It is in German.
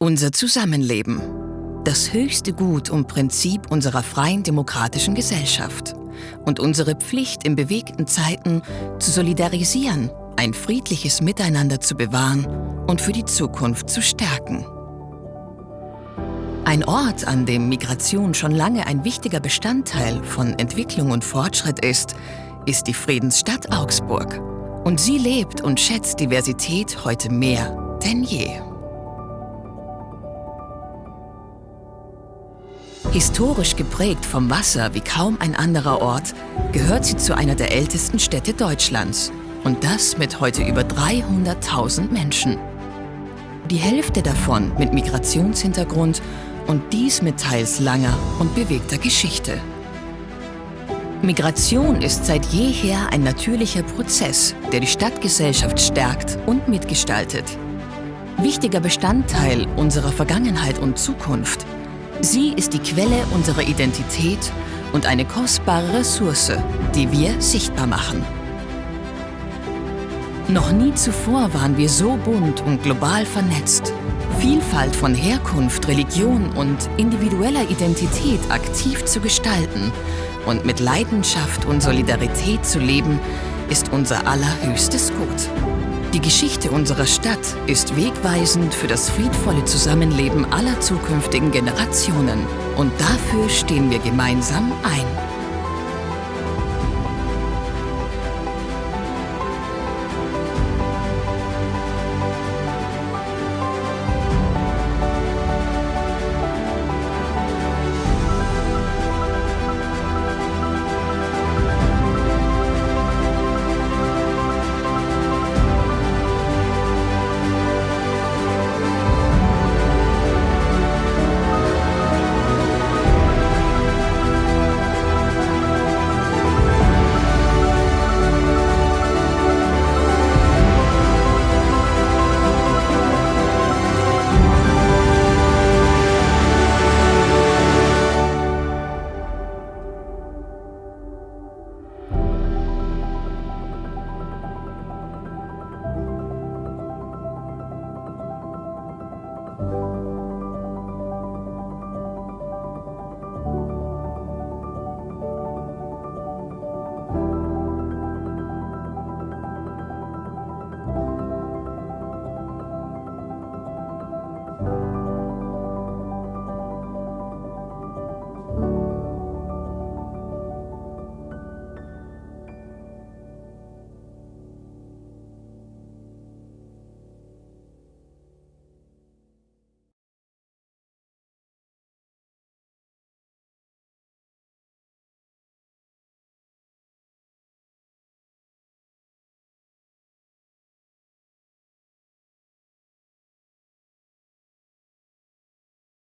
Unser Zusammenleben. Das höchste Gut und Prinzip unserer freien demokratischen Gesellschaft. Und unsere Pflicht in bewegten Zeiten zu solidarisieren, ein friedliches Miteinander zu bewahren und für die Zukunft zu stärken. Ein Ort, an dem Migration schon lange ein wichtiger Bestandteil von Entwicklung und Fortschritt ist, ist die Friedensstadt Augsburg. Und sie lebt und schätzt Diversität heute mehr denn je. Historisch geprägt vom Wasser wie kaum ein anderer Ort, gehört sie zu einer der ältesten Städte Deutschlands. Und das mit heute über 300.000 Menschen. Die Hälfte davon mit Migrationshintergrund und dies mit teils langer und bewegter Geschichte. Migration ist seit jeher ein natürlicher Prozess, der die Stadtgesellschaft stärkt und mitgestaltet. Wichtiger Bestandteil unserer Vergangenheit und Zukunft – Sie ist die Quelle unserer Identität und eine kostbare Ressource, die wir sichtbar machen. Noch nie zuvor waren wir so bunt und global vernetzt. Vielfalt von Herkunft, Religion und individueller Identität aktiv zu gestalten und mit Leidenschaft und Solidarität zu leben, ist unser allerhöchstes Gut. Die Geschichte unserer Stadt ist wegweisend für das friedvolle Zusammenleben aller zukünftigen Generationen. Und dafür stehen wir gemeinsam ein.